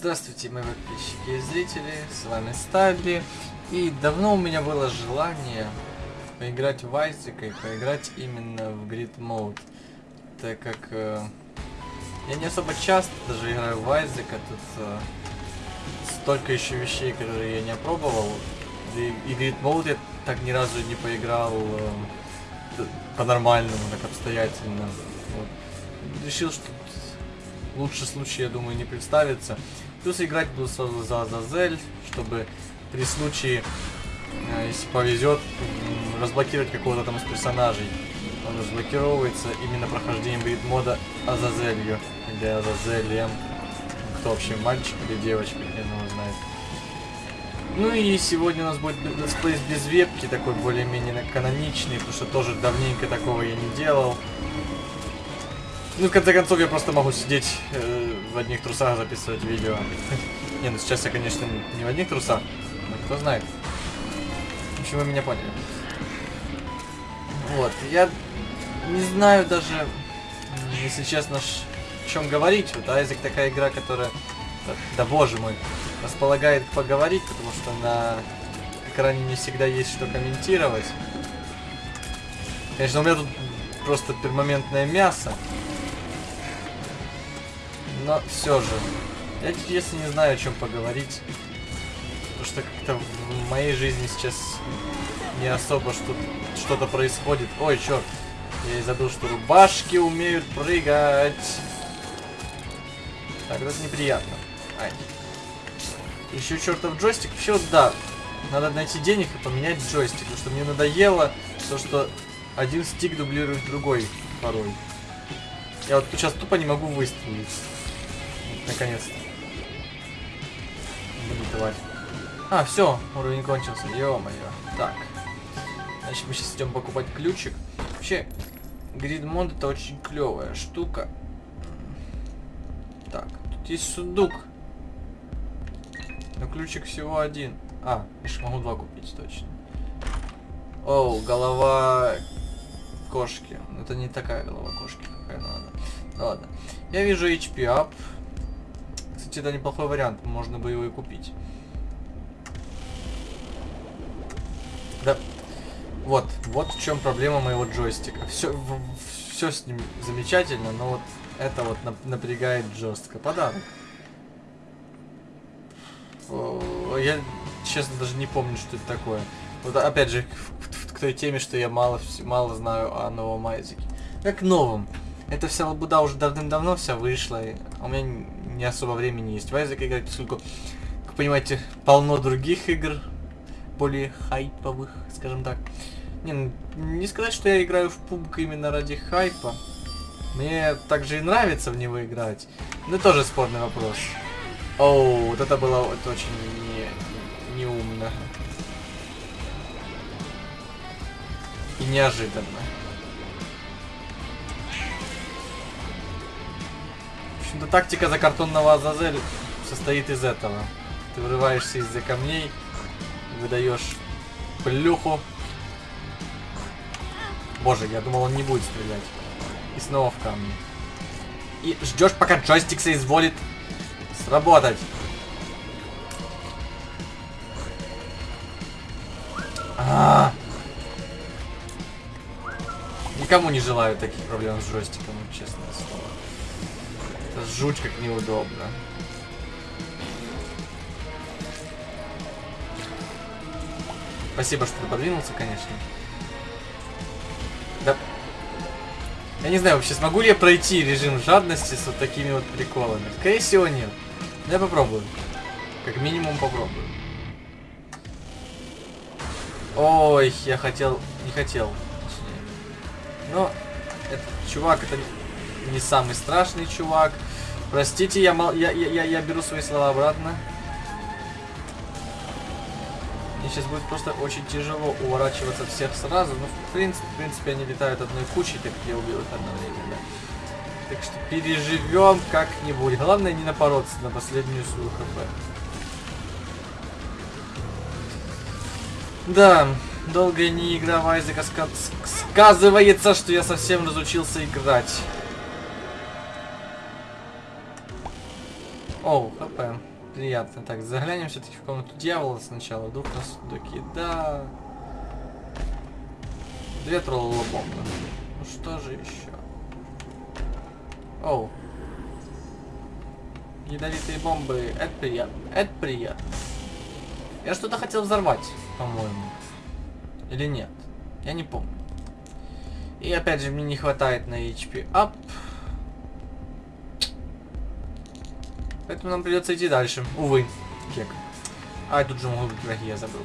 Здравствуйте, мои подписчики и зрители, с вами Стаби. И давно у меня было желание поиграть в Айзека и поиграть именно в Grid Mode. Так как э, я не особо часто даже играю в Айзека, тут э, столько еще вещей, которые я не опробовал. И, и Grid Mode я так ни разу не поиграл э, по-нормальному, так обстоятельно. Вот. Решил, что лучше случай, я думаю, не представится. Плюс играть буду сразу за Азазель, чтобы при случае, э, если повезет, разблокировать какого-то там из персонажей. Он разблокировывается именно прохождением Greed мода Азазелью. Или Азазелем. Кто вообще, мальчик или девочка, хрен его знает. Ну и сегодня у нас будет летсплей без вебки, такой более-менее каноничный, потому что тоже давненько такого я не делал. Ну, в конце концов, я просто могу сидеть э, в одних трусах записывать видео. Не, ну сейчас я, конечно, не в одних трусах. Но кто знает. Общем, вы меня поняли. Вот, я не знаю даже, если честно, о чем говорить. Вот Айзек такая игра, которая, да, да боже мой, располагает поговорить, потому что на экране не всегда есть что комментировать. Конечно, у меня тут просто пермоментное мясо. Но все же, я если не знаю, о чем поговорить. Потому что как-то в моей жизни сейчас не особо что-то происходит. Ой, черт. Я и забыл, что рубашки умеют прыгать. Так, это неприятно. Ай. Еще чертов джойстик. Вообще, да. Надо найти денег и поменять джойстик. Потому что мне надоело то, что один стик дублирует другой порой. Я вот сейчас тупо не могу выстрелить. Наконец-то. Блин, тварь. А, все, уровень кончился. Ё-моё. Так. Значит, мы сейчас идем покупать ключик. Вообще, гридмод это очень клевая штука. Так, тут есть сундук. Но ключик всего один. А, я могу два купить, точно. Оу, голова кошки. Это не такая голова кошки, какая надо. Ну ладно. Я вижу HP up. Кстати, это неплохой вариант, можно бы его и купить. Да. Вот, вот в чем проблема моего джойстика. Все, все с ним замечательно, но вот это вот напрягает жестко. Подарок. Я, честно, даже не помню, что это такое. Вот опять же, к, той теме, что я мало, мало знаю о новом Айзеке. Как новом. Эта вся лабуда уже давным-давно вся вышла, и у меня не особо времени есть в Айзек играть, поскольку, как понимаете, полно других игр, более хайповых, скажем так. Не, ну, не сказать, что я играю в пубг именно ради хайпа. Мне также и нравится в него играть. Но тоже спорный вопрос. Оу, вот это было это очень не, неумно. И неожиданно. Общем-то, тактика за картонного Азазель состоит из этого. Ты вырываешься из-за камней, выдаешь плюху. Боже, я думал, он не будет стрелять. И снова в камни. И ждешь, пока джойстик соизволит сработать. А -а -а. Никому не желаю таких проблем с джойстиком. Это жуть как неудобно. Спасибо, что ты подвинулся, конечно. Да. Я не знаю, вообще смогу ли я пройти режим жадности с вот такими вот приколами. Скорее всего, нет. Но я попробую. Как минимум попробую. Ой, я хотел... Не хотел. Но этот чувак, это не самый страшный чувак. Простите, я, мал, я, я, я беру свои слова обратно. Мне сейчас будет просто очень тяжело уворачиваться всех сразу. Но в принципе, в принципе они летают одной кучей, так я убил их одновременно. Так что переживем как-нибудь. Главное не напороться на последнюю свою хп. Да, долгая не игра в Айзека сказывается, что я совсем разучился играть. Оу, хп. приятно. Так, заглянем все-таки в комнату дьявола сначала. Вдруг нас сундуки. Да. Две троллола бомбы. Ну что же еще? Оу. Ядовитые бомбы. Это приятно. Это приятно. Я что-то хотел взорвать, по-моему. Или нет? Я не помню. И опять же, мне не хватает на HP up. Поэтому нам придется идти дальше. Увы. Кек. А, тут же могут быть враги, я забыл.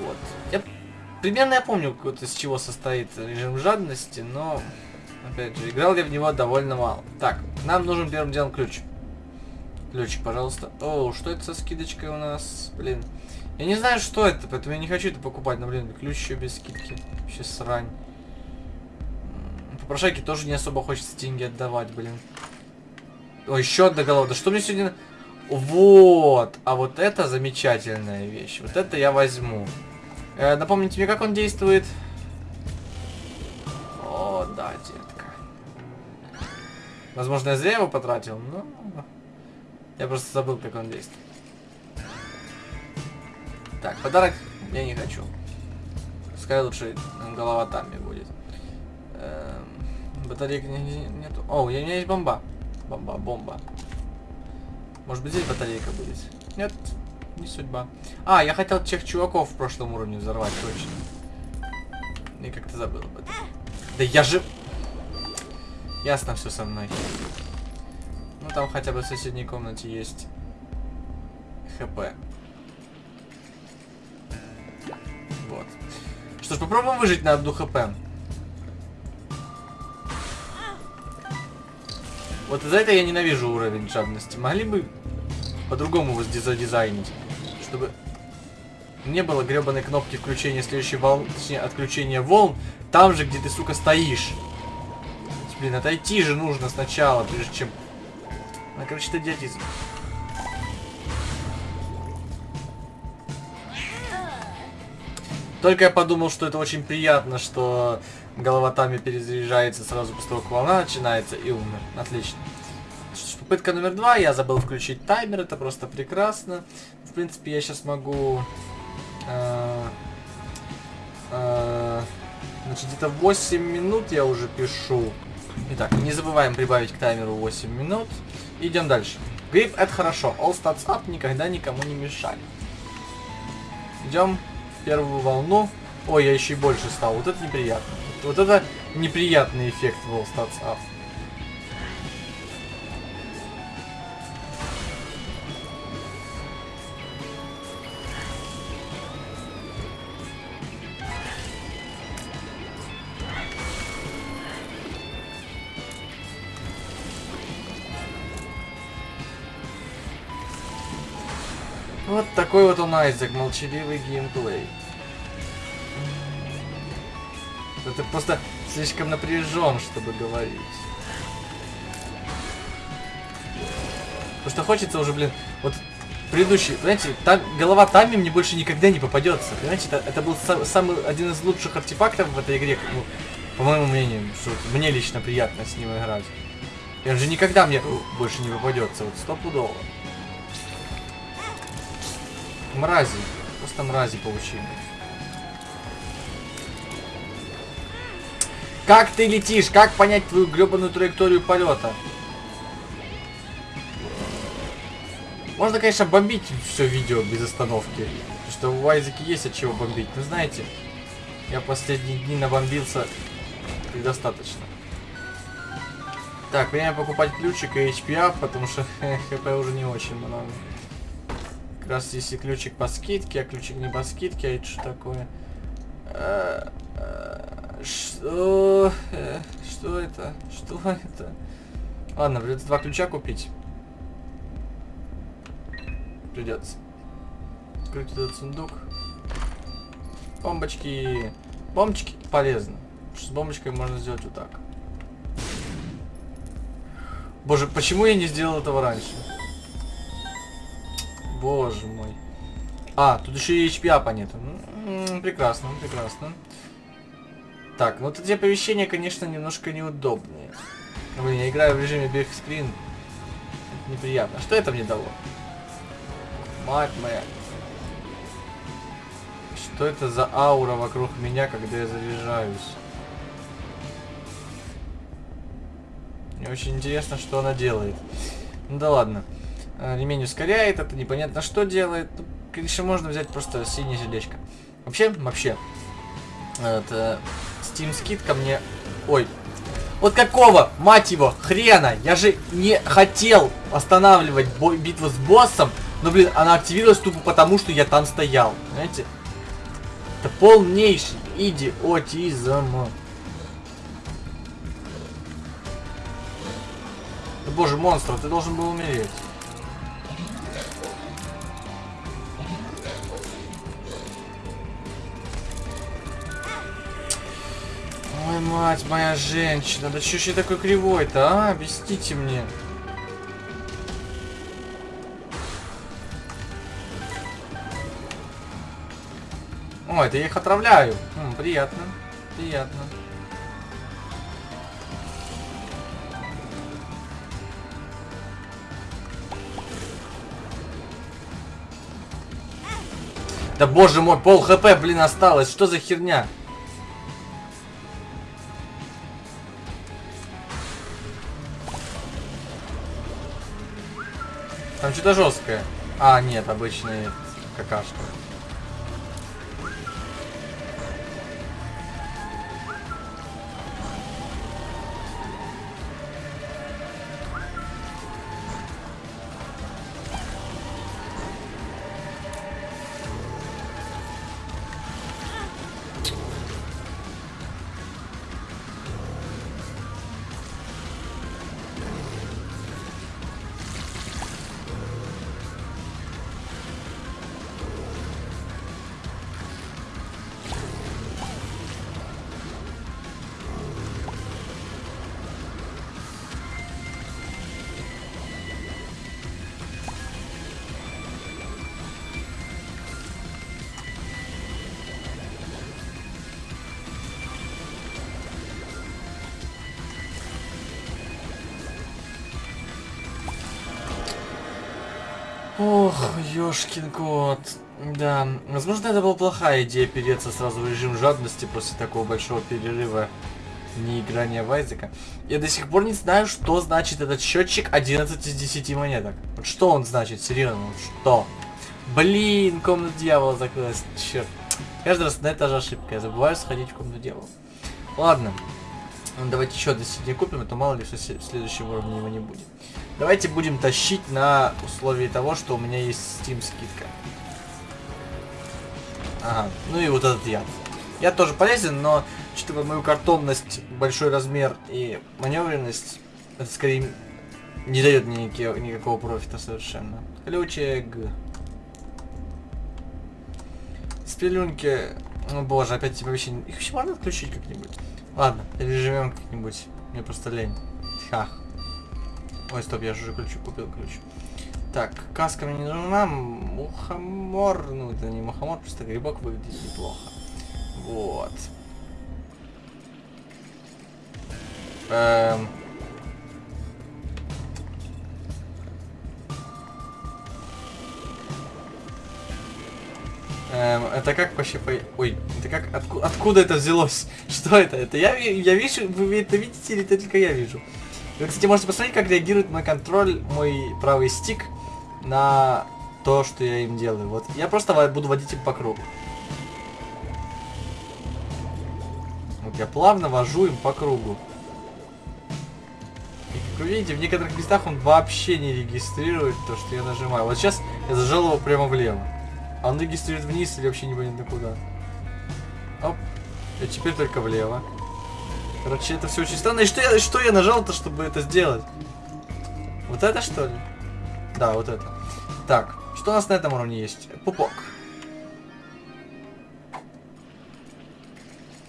Вот. Я примерно я помню, вот из чего состоит режим жадности, но опять же, играл я в него довольно мало. Так, нам нужен первым делом ключ. Ключик, пожалуйста. О, что это со скидочкой у нас? Блин. Я не знаю, что это, поэтому я не хочу это покупать. Но, блин, ключ еще без скидки. Вообще срань. Попрошайки тоже не особо хочется деньги отдавать, блин. О, еще одна голова. Да что мне сегодня... Вот. А вот это замечательная вещь. Вот это я возьму. Э, напомните мне, как он действует. О, да, детка. Возможно, я зря его потратил, но... Я просто забыл, как он действует. Так, подарок я не хочу. Пускай лучше голова там будет. Эм, не, нету. О, у меня есть бомба. Бомба, бомба. Может быть здесь батарейка будет? Нет, не судьба. А, я хотел тех чуваков в прошлом уровне взорвать, точно. И как-то забыл об этом. Да я же... Ясно все со мной. Ну там хотя бы в соседней комнате есть ХП. Вот. Что ж, попробуем выжить на одну ХП. Вот из-за этого я ненавижу уровень жадности. Могли бы по-другому его задизайнить, чтобы не было гребаной кнопки включения следующей волны, точнее, отключения волн, там же, где ты, сука, стоишь. Блин, отойти же нужно сначала, прежде чем а, короче, это идиотизм. Только я подумал, что это очень приятно, что голова Тами перезаряжается сразу после того, как волна начинается, и умер. Отлично. Попытка номер два. Я забыл включить таймер, это просто прекрасно. В принципе, я сейчас могу... Э, э, значит, где-то 8 минут я уже пишу. Итак, не забываем прибавить к таймеру 8 минут. Идем дальше. Грипп это хорошо. All stats up никогда никому не мешали. Идем первую волну. Ой, я еще и больше стал. Вот это неприятно. Вот это неприятный эффект в All stats up. Вот такой вот он Айзек, молчаливый геймплей. Это просто слишком напряжен, чтобы говорить. Потому что хочется уже, блин, вот предыдущий, понимаете, та, голова Тами мне больше никогда не попадется. Понимаете, это, это был сам, самый один из лучших артефактов в этой игре, ну, по моему мнению, что мне лично приятно с ним играть. И он же никогда мне больше не попадется, вот стопудово. Мрази. Просто мрази получили. Как ты летишь? Как понять твою гребаную траекторию полета? Можно, конечно, бомбить все видео без остановки. Потому что у Айзеки есть от чего бомбить. Но знаете, я последние дни набомбился предостаточно. Так, время покупать ключик и HP потому что хп уже не очень много. Как раз если ключик по скидке, а ключик не по скидке, а это что такое? Что? Э, что это? Что это? Ладно, придется два ключа купить. Придется. Открыть этот сундук. Бомбочки. Бомбочки полезны. С бомбочкой можно сделать вот так. Боже, почему я не сделал этого раньше? Боже мой. А, тут еще и HP апа нету. Ну, прекрасно, прекрасно. Так, ну вот эти оповещения, конечно, немножко неудобные. Блин, я играю в режиме биг скрин. неприятно. Что это мне дало? Мать моя. Что это за аура вокруг меня, когда я заряжаюсь? Мне очень интересно, что она делает. Ну да ладно. Э, ремень ускоряет, это непонятно что делает. Ну, конечно, можно взять просто синее сердечко. Вообще, вообще, это Steam скидка мне... Ой, вот какого, мать его, хрена? Я же не хотел останавливать битву с боссом, но, блин, она активировалась тупо потому, что я там стоял. Знаете? Это полнейший идиотизм. Боже, монстр, ты должен был умереть. Мать моя женщина, да что ж я такой кривой-то, а? Объясните мне. О, это я их отравляю. М, приятно, приятно. Да боже мой, пол хп, блин, осталось. Что за херня? Что-то жесткое. А, нет, обычный какашка. Ох, ёшкин кот. Да, возможно, это была плохая идея переться сразу в режим жадности после такого большого перерыва не играния в Айзека. Я до сих пор не знаю, что значит этот счетчик 11 из 10 монеток. Вот что он значит, серьезно, что? Блин, комната дьявола закрылась, черт. Каждый раз на это же ошибка, я забываю сходить в комнату дьявола. Ладно, давайте еще до сегодня купим, а то мало ли, что в следующем уровне его не будет. Давайте будем тащить на условии того, что у меня есть Steam скидка. Ага, ну и вот этот яд. Я тоже полезен, но учитывая мою картонность, большой размер и маневренность, это скорее не дает мне никакого, никакого профита совершенно. Ключик. Спелюнки. О боже, опять типа вообще... Их вообще можно отключить как-нибудь? Ладно, переживем как-нибудь. Мне просто лень. Ха. Ой, стоп, я же уже ключ купил ключ. Так, каска мне не нужна. Мухомор. Ну, это не мухомор, просто грибок выглядит неплохо. Вот. Эм... Эм, это как вообще по... Ой, это как... Отку... Откуда это взялось? Что это? Это я, я вижу... Вы это видите или это только я вижу? Вы, кстати, можете посмотреть, как реагирует мой контроль, мой правый стик на то, что я им делаю. Вот я просто буду водить им по кругу. Вот я плавно вожу им по кругу. И как вы видите, в некоторых местах он вообще не регистрирует то, что я нажимаю. Вот сейчас я зажал его прямо влево. А он регистрирует вниз или вообще непонятно куда. Оп. И теперь только влево. Короче, это все очень странно. И что я, что я нажал-то, чтобы это сделать? Вот это что ли? Да, вот это. Так, что у нас на этом уровне есть? Пупок.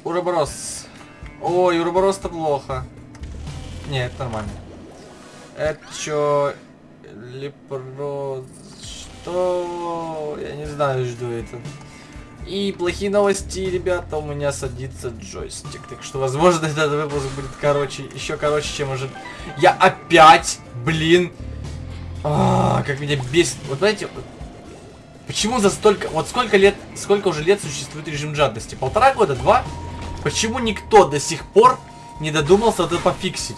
Уроборос. Ой, уроборос-то плохо. Нет, это нормально. Это что? Лепроз... Что? Я не знаю, что это. И плохие новости, ребята, у меня садится джойстик. Так что, возможно, этот выпуск будет короче, еще короче, чем уже... Я опять, блин, А, как меня бесит. Вот знаете, почему за столько... Вот сколько лет... Сколько уже лет существует режим жадности? Полтора года? Два? Почему никто до сих пор не додумался это пофиксить?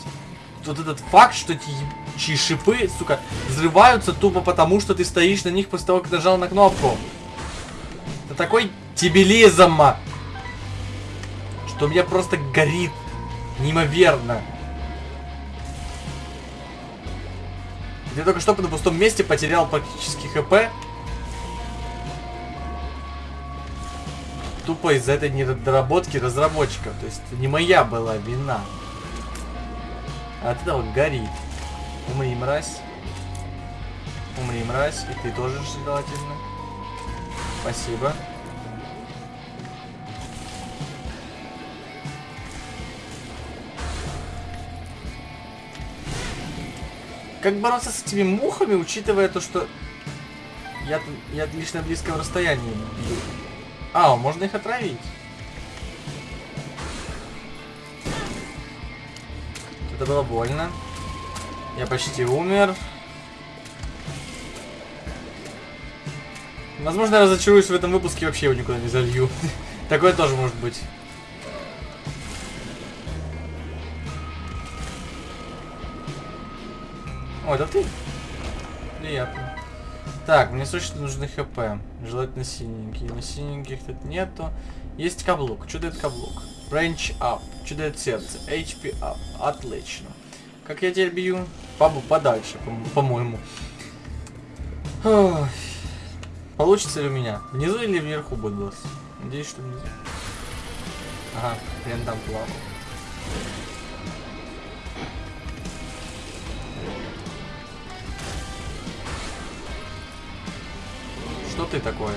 Вот этот факт, что эти ебучие шипы, сука, взрываются тупо потому, что ты стоишь на них после того, как нажал на кнопку. Это такой дебилизм, что у меня просто горит неимоверно. Я только что на пустом месте потерял практически хп. Тупо из-за этой недоработки разработчиков. То есть не моя была вина. А от этого горит. Умри, мразь. Умри, мразь. И ты тоже желательно. Спасибо. Как бороться с этими мухами, учитывая то, что я, я лишь на близком расстоянии бью? А, можно их отравить. Это было больно. Я почти умер. Возможно, я разочаруюсь в этом выпуске вообще его никуда не залью. Такое тоже может быть. О, это ты? Приятно. Так, мне срочно нужны хп. Желательно синенькие. Но синеньких тут нету. Есть каблук. Что дает каблук? Range up. Что дает сердце? HP up. Отлично. Как я теперь бью? Пабу подальше, по-моему. По Получится ли у меня? Внизу или вверху босс? Надеюсь, что внизу. Ага, прям там плавал. Что ты такое?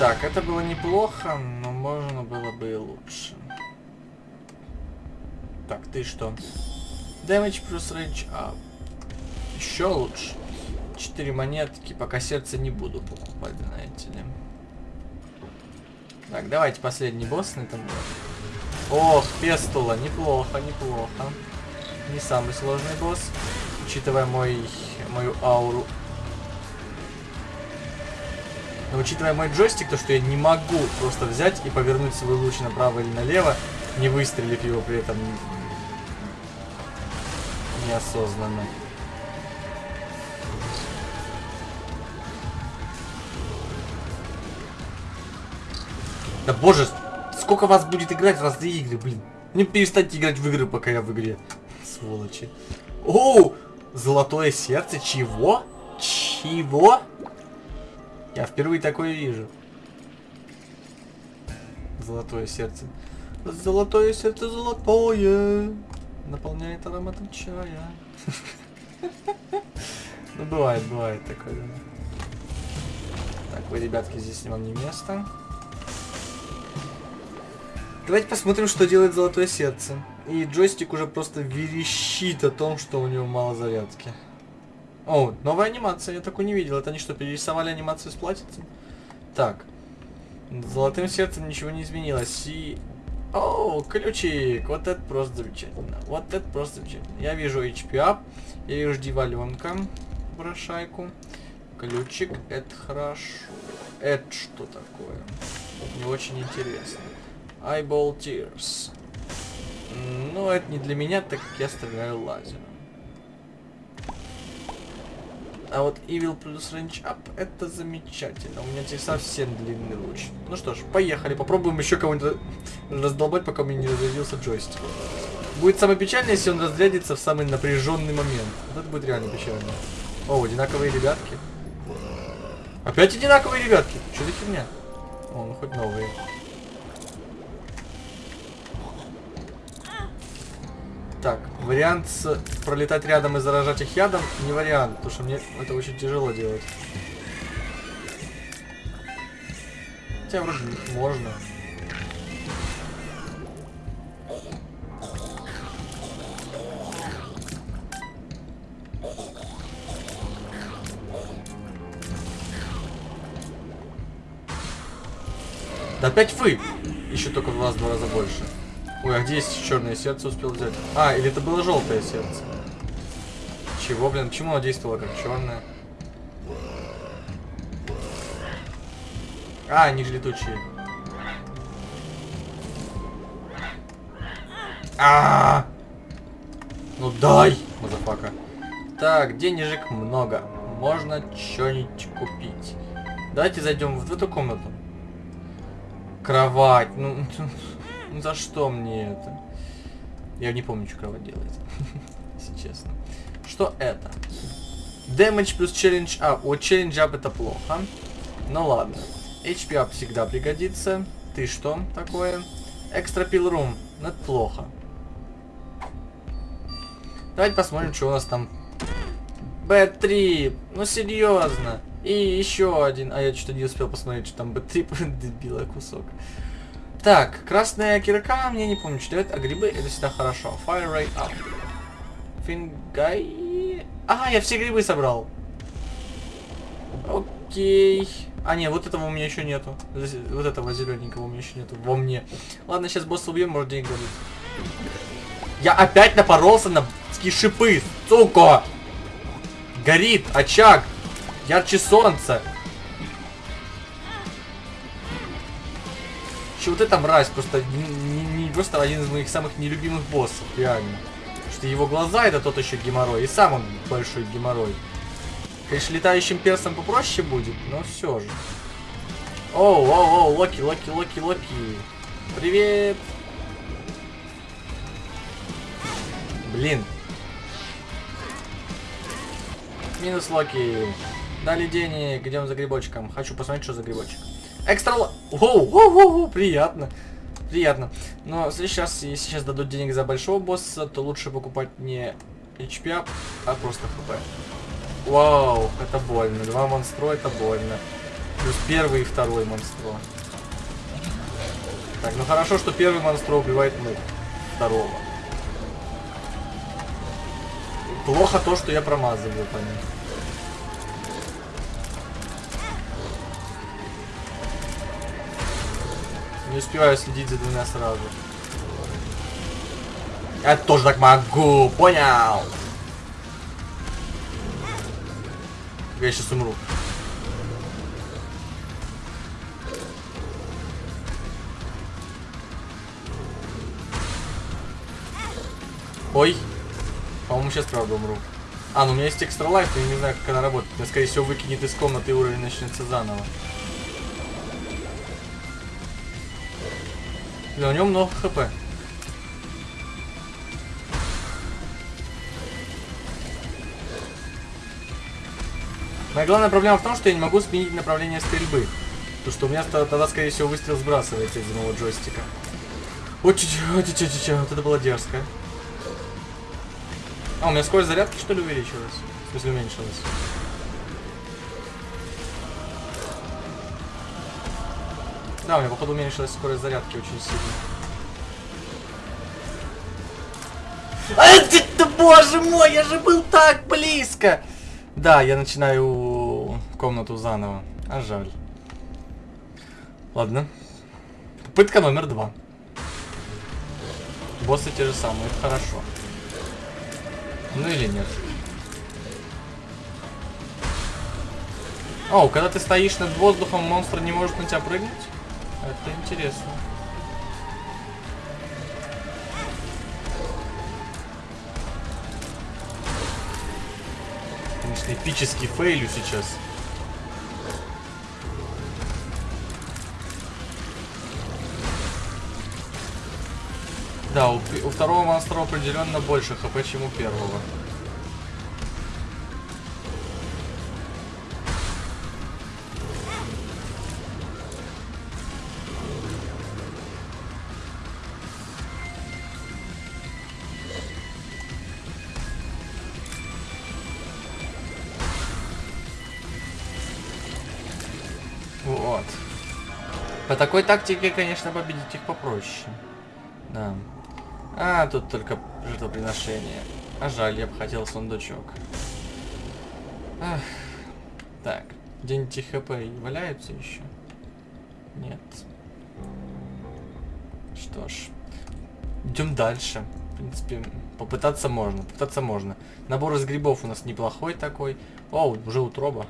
Так, это было неплохо, но можно было бы и лучше. Так, ты что? Damage плюс range up. Еще лучше. Четыре монетки, пока сердце не буду покупать, знаете ли. Так, давайте последний босс на этом. Ох, пестула, неплохо, неплохо. Не самый сложный босс, учитывая мой, мою ауру. Но учитывая мой джойстик, то что я не могу просто взять и повернуть свой луч направо или налево, не выстрелив его при этом неосознанно. Да боже, сколько вас будет играть в разные игры, блин. Не перестаньте играть в игры, пока я в игре. Сволочи. Оу! Золотое сердце? Чего? Чего? Я впервые такое вижу. Золотое сердце. Золотое сердце золотое. Наполняет ароматом чая. Ну, бывает, бывает такое. Так, вы, ребятки, здесь вам не место. Давайте посмотрим, что делает золотое сердце. И джойстик уже просто верещит о том, что у него мало зарядки. О, новая анимация, я такую не видел. Это они что, перерисовали анимацию с платьицем? Так. Золотым сердцем ничего не изменилось. И... О, ключик! Вот это просто замечательно. Вот это просто замечательно. Я вижу HP up. Я вижу диваленка. Брошайку. Ключик, это хорошо. Это что такое? Не очень интересно. Eyeball Tears. Ну, это не для меня, так как я стреляю лазером. А вот Evil плюс Range Up это замечательно. У меня здесь совсем длинный луч. Ну что ж, поехали. Попробуем еще кого-нибудь раздолбать, пока у меня не разрядился джойстик. Будет самое печальное, если он разрядится в самый напряженный момент. Вот это будет реально печально. О, одинаковые ребятки. Опять одинаковые ребятки. Что за херня? О, ну хоть новые. Так, вариант с пролетать рядом и заражать их ядом не вариант, потому что мне это очень тяжело делать. Хотя вроде можно. Да опять вы! Еще только в раз два раза больше. Ой, а где есть черное сердце успел взять? А, или это было желтое сердце? Чего, блин? Почему оно действовало как черное? А, они же летучие. А, -а, -а! Ну дай, motherfucker. Так, денежек много. Можно что-нибудь купить. Давайте зайдем в эту комнату. Кровать. Ну, ну за что мне это? Я не помню, что кровать делает. Если честно. Что это? Damage плюс challenge up. Вот challenge up это плохо. Ну ладно. HP up всегда пригодится. Ты что такое? Pill room. Ну это плохо. Давайте посмотрим, что у нас там. B3. Ну серьезно. И еще один. А я что-то не успел посмотреть, что там B3. Дебила кусок. Так, красная кирка, мне не помню, что это, а грибы это всегда хорошо. Fire rate up. Фингай. А, я все грибы собрал. Окей. А, не, вот этого у меня еще нету. Вот этого зелененького у меня еще нету. Во мне. Ладно, сейчас босса убьем, может денег дадут. Я опять напоролся на шипы, сука! Горит очаг. Ярче солнца. Че вот эта мразь просто не, не, не просто один из моих самых нелюбимых боссов, реально. Что его глаза это тот еще геморрой, и сам он большой геморрой. Конечно, летающим персом попроще будет, но все же. Оу, оу, оу, Локи, Локи, Локи, Локи. Привет. Блин. Минус Локи. Дали денег, идем за грибочком. Хочу посмотреть, что за грибочек. Экстра... Воу, воу, воу, приятно. Приятно. Но сейчас, если сейчас дадут денег за большого босса, то лучше покупать не HP, а просто хп. Вау, это больно. Два монстра это больно. Плюс первый и второй монстро. Так, ну хорошо, что первый монстро убивает мух. Второго. Плохо то, что я промазываю по ним. Не успеваю следить за двумя сразу. Я тоже так могу, понял? Я сейчас умру. Ой. По-моему, сейчас правда умру. А, ну у меня есть экстра лайф, я не знаю, как она работает. Меня, скорее всего, выкинет из комнаты и уровень начнется заново. Да, у него много хп. Моя главная проблема в том, что я не могу сменить направление стрельбы. Потому что у меня тогда, скорее всего, выстрел сбрасывается из моего джойстика. Вот чуть-чуть, вот это было дерзко. А, у меня скорость зарядки, что ли, увеличилась? В смысле, уменьшилась? Да, у меня, походу, уменьшилась скорость зарядки очень сильно. А, это, боже мой, я же был так близко! Да, я начинаю комнату заново. А жаль. Ладно. Попытка номер два. Боссы те же самые, хорошо. Ну или нет. О, когда ты стоишь над воздухом, монстр не может на тебя прыгнуть? Это интересно. Конечно, эпический фейлю сейчас. Да, у, у второго монстра определенно больше хп, чем у первого. Такой тактике, конечно, победить их попроще. Да. А, тут только жертвоприношение. А жаль, я бы хотел сундучок. Ах. Так. Где-нибудь хп валяются еще? Нет. Что ж, идем дальше. В принципе, попытаться можно, попытаться можно. Набор из грибов у нас неплохой такой. О, уже утроба.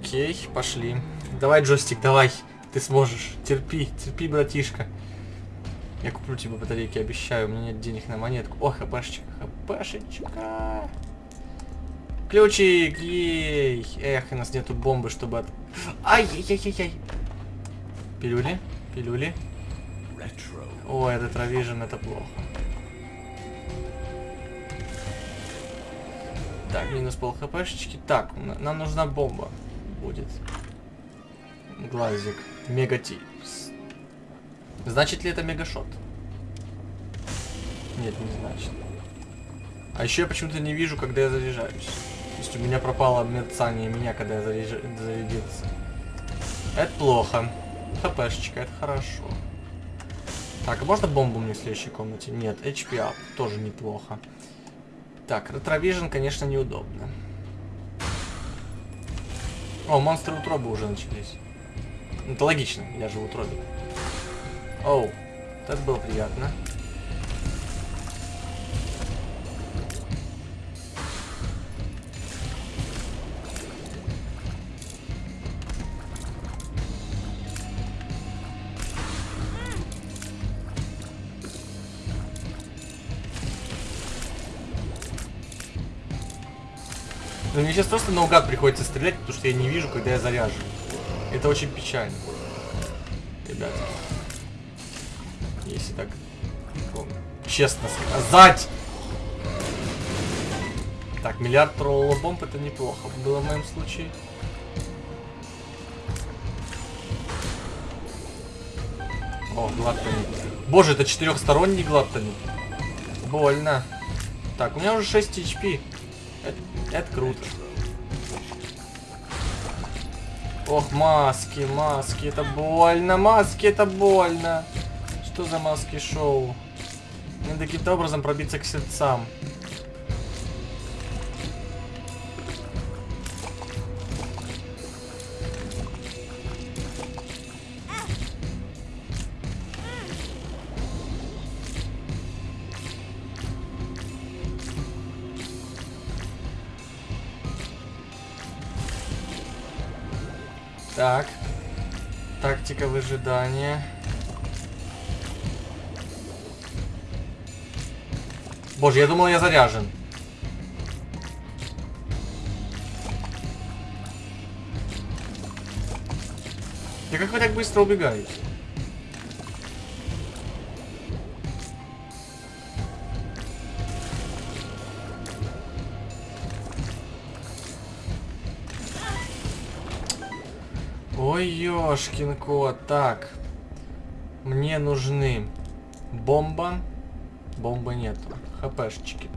Окей, пошли. Давай, джойстик, давай. Ты сможешь. Терпи, терпи, братишка. Я куплю тебе батарейки, обещаю. У меня нет денег на монетку. О, хпшечка, хпшечка. Ключик, ей. Эх, у нас нету бомбы, чтобы от... Ай-яй-яй-яй. Пилюли, пилюли. О, это травижен, это плохо. Так, минус пол хпшечки. Так, нам нужна бомба. Будет. Глазик. Мегатипс. Значит ли это мегашот? Нет, не значит. А еще я почему-то не вижу, когда я заряжаюсь. То есть у меня пропало мерцание меня, когда я заряж... зарядился. Это плохо. ХПшечка, это хорошо. Так, а можно бомбу мне в следующей комнате? Нет, HP тоже неплохо. Так, ретровижн, конечно, неудобно. О, монстры утробы уже начались. Это логично, я же в утробе. Оу, это было приятно. Но мне сейчас просто наугад приходится стрелять, потому что я не вижу, когда я заряжен. Это очень печально. Ребята. Если так честно сказать. Так, миллиард троллола бомб это неплохо было в моем случае. О, глаттонит. Боже, это четырехсторонний глаттонит. Больно. Так, у меня уже 6 HP. Это, это круто. Ох, маски, маски, это больно, маски, это больно. Что за маски шоу? Надо каким-то образом пробиться к сердцам. Так. Тактика выжидания. Боже, я думал, я заряжен. Да как вы так быстро убегаете? Ёшкин кот. Так. Мне нужны бомба. Бомбы нету. ХПшечки.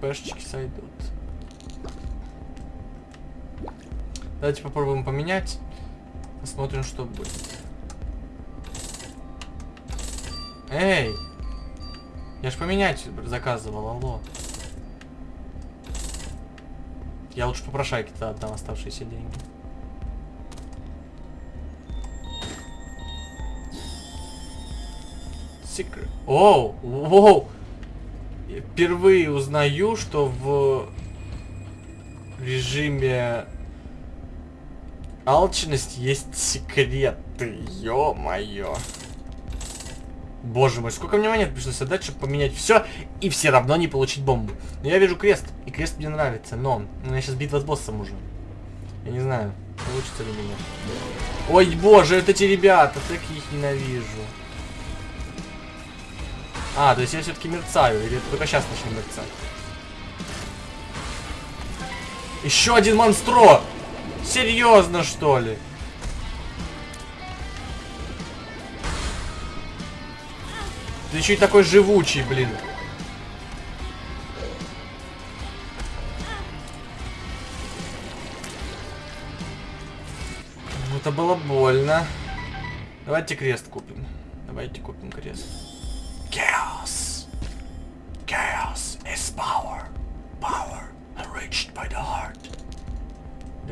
ХПшечки сойдут. Давайте попробуем поменять. Посмотрим, что будет. Эй! Я ж поменять заказывал, алло. Я лучше попрошайки-то отдам оставшиеся деньги. Secret. Оу, воу. Впервые узнаю, что в режиме алчность есть секреты. Ё-моё. Боже мой, сколько мне монет пришлось отдать, чтобы поменять все и все равно не получить бомбу. Но я вижу крест, и крест мне нравится, но у меня сейчас битва с боссом уже. Я не знаю, получится ли меня. Ой, боже, это эти ребята, так их ненавижу. А, то есть я все-таки мерцаю, или только сейчас начну мерцать? Еще один монстро! Серьезно, что ли? Ты еще и такой живучий, блин. Это было больно. Давайте крест купим. Давайте купим крест.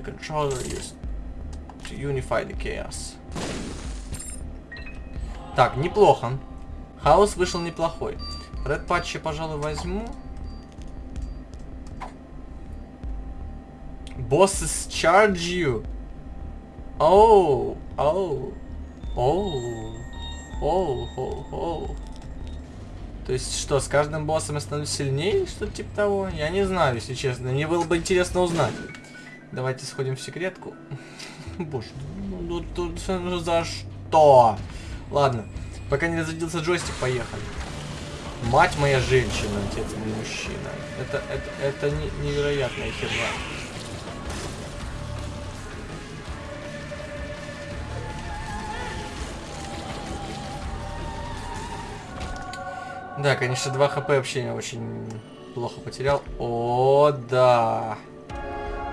Controller used to unify the chaos. Так, неплохо. Хаос вышел неплохой. Ред патчи, пожалуй, возьму. Bosses charge you. Оу, оу, оу, оу, оу, оу. То есть что, с каждым боссом я становлюсь сильнее, что-то типа того? Я не знаю, если честно. Мне было бы интересно узнать. Давайте сходим в секретку. Боже, ну, ну, ну за что? Ладно, пока не разрядился джойстик, поехали. Мать моя женщина, отец мой мужчина. Это, это, это не, невероятная херня. Да, конечно, 2 хп вообще очень плохо потерял. О, да.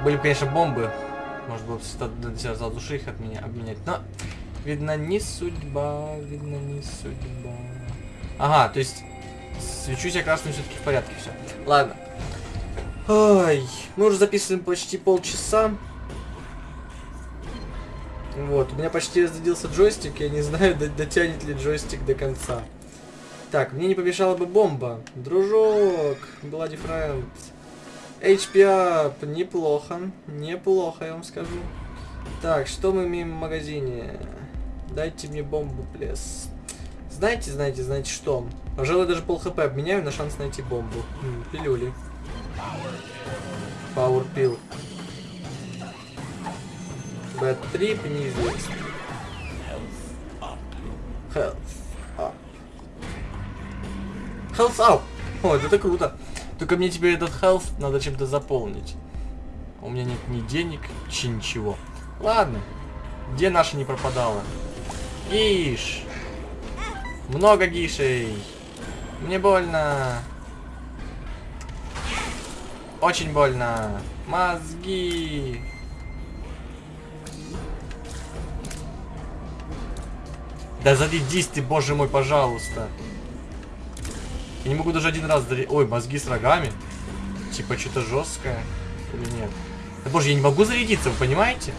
Были бы, конечно, бомбы. Может быть, себя за души их от меня обменять. Но, видно, не судьба. Видно, не судьба. Ага, то есть, свечусь я красным все-таки в порядке все. Ладно. Ой, мы уже записываем почти полчаса. Вот, у меня почти разрядился джойстик, я не знаю, дотянет ли джойстик до конца. Так, мне не помешала бы бомба. Дружок, Bloody Friend. HP up. Неплохо. Неплохо, я вам скажу. Так, что мы имеем в магазине? Дайте мне бомбу, плес. Знаете, знаете, знаете что? Пожалуй, даже пол хп обменяю на шанс найти бомбу. М, пилюли. Power. Bad trip неизвестно. Health. Health up. О, это круто. Только мне теперь этот health надо чем-то заполнить. У меня нет ни денег, чи ничего. Ладно. Где наша не пропадала? Гиш. Много гишей. Мне больно. Очень больно. Мозги. Да зарядись ты, боже мой, пожалуйста. Я не могу даже один раз зарядить. Ой, мозги с рогами. Типа что-то жесткое. Или нет? Да боже, я не могу зарядиться, вы понимаете?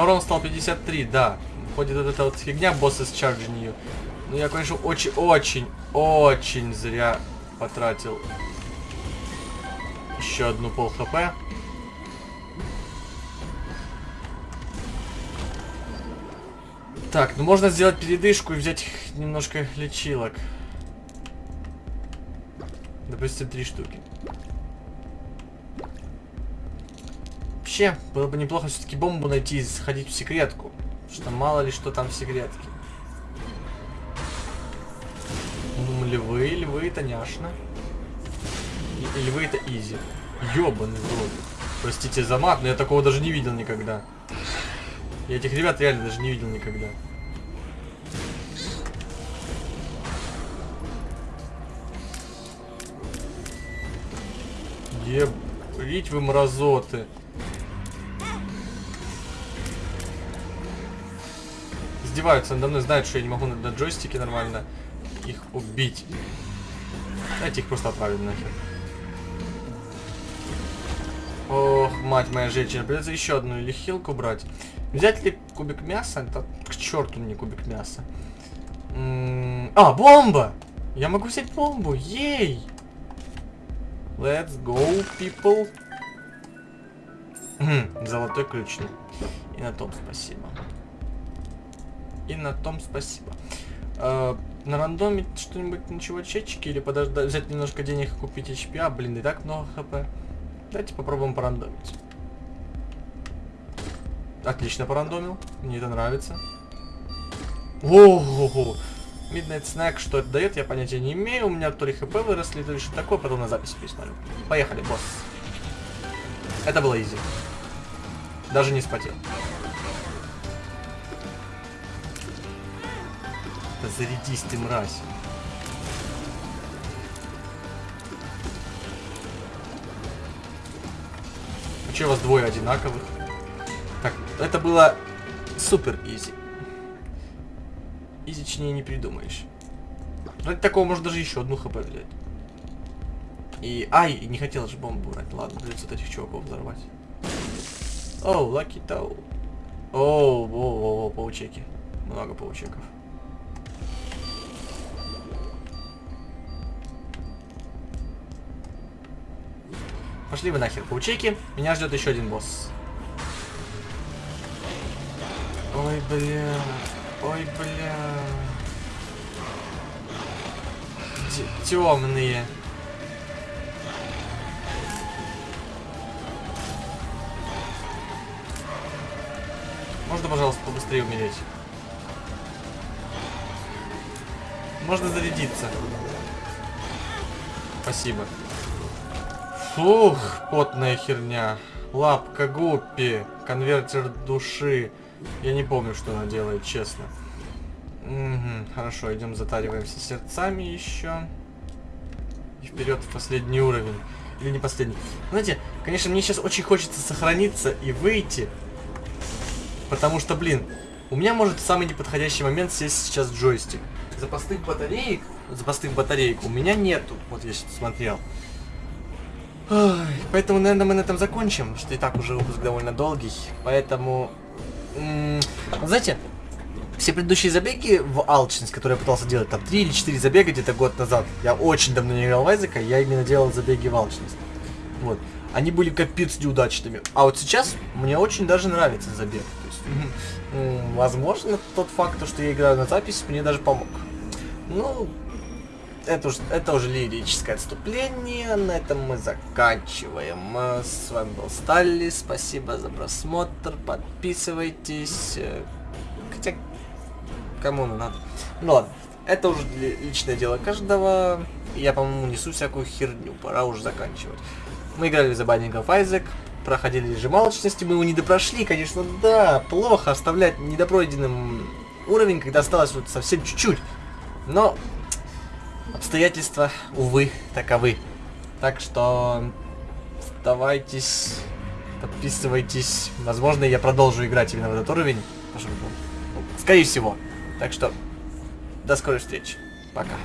Меня урон стал 53, да. Ходит вот эта вот фигня, боссы с чарджинью. Ну я, конечно, очень-очень, очень зря потратил еще одну пол хп. Так, ну можно сделать передышку и взять немножко лечилок. Допустим, три штуки. Вообще, было бы неплохо все-таки бомбу найти и сходить в секретку. Что мало ли что там в секретке. Ну, львы, львы это няшно. И, львы это изи. Ёбаный рот. Простите за мат, но я такого даже не видел никогда. Я этих ребят реально даже не видел никогда. Ебрить вы мразоты. Издеваются надо мной, знают, что я не могу на, джойстике нормально их убить. Давайте их просто отправим нахер. Ох, мать моя женщина, придется еще одну или хилку брать. Взять ли кубик мяса? Это к черту мне кубик мяса. М -м а, бомба! Я могу взять бомбу, ей! Let's go, people. Золотой ключ. И на том спасибо. И на том спасибо. Э, рандоме что-нибудь на чувачечки или подождать, взять немножко денег и купить HP? А, блин, и так много хп. Давайте попробуем порандомить. Отлично порандомил. Мне это нравится. Ого! Midnight Snack, что это дает, я понятия не имею. У меня то ли хп выросли, то ли что такое, потом на записи пересмотрю. Поехали, босс. Это было изи. Даже не спотел. Зарядись ты, мразь. Че у вас двое одинаковых? Так, это было супер easy. Изичнее не придумаешь. Ради такого можно даже еще одну HP взять. И... Ай, не хотел же бомбу брать. Ладно, придется вот этих чуваков взорвать. Оу, Lucky Toe. Оу, о, о, паучеки. Много паучеков. Пошли вы нахер, паучеки. Меня ждет еще один босс. Ой, бля. Ой, бля. Темные. Можно, пожалуйста, побыстрее умереть? Можно зарядиться. Спасибо. Фух, потная херня. Лапка Гуппи. Конвертер души. Я не помню, что она делает, честно. Угу, хорошо, идем затариваемся сердцами еще. И вперед в последний уровень. Или не последний. Знаете, конечно, мне сейчас очень хочется сохраниться и выйти. Потому что, блин, у меня может в самый неподходящий момент сесть сейчас джойстик. Запасных батареек, запасных батареек у меня нету. Вот я сейчас смотрел. Поэтому, наверное, мы на этом закончим, что и так уже выпуск довольно долгий. Поэтому, знаете, все предыдущие забеги в алчность, которые я пытался делать, там 3 или 4 забега где-то год назад, я очень давно не играл в Айзека, я именно делал забеги в алчность. Вот. Они были капец неудачными. А вот сейчас мне очень даже нравится забег. То есть, возможно, тот факт, что я играю на запись, мне даже помог. Ну, это уже, это уже лирическое отступление. На этом мы заканчиваем. С вами был Сталли. Спасибо за просмотр. Подписывайтесь. Хотя, кому надо. Ну ладно. Это уже личное дело каждого. Я, по-моему, несу всякую херню. Пора уже заканчивать. Мы играли за банников Айзек. Проходили режим алчности. Мы его не допрошли, конечно, да. Плохо оставлять недопройденным уровень, когда осталось вот совсем чуть-чуть. Но обстоятельства, увы, таковы. Так что оставайтесь, подписывайтесь. Возможно, я продолжу играть именно в этот уровень. Скорее всего. Так что до скорой встречи. Пока.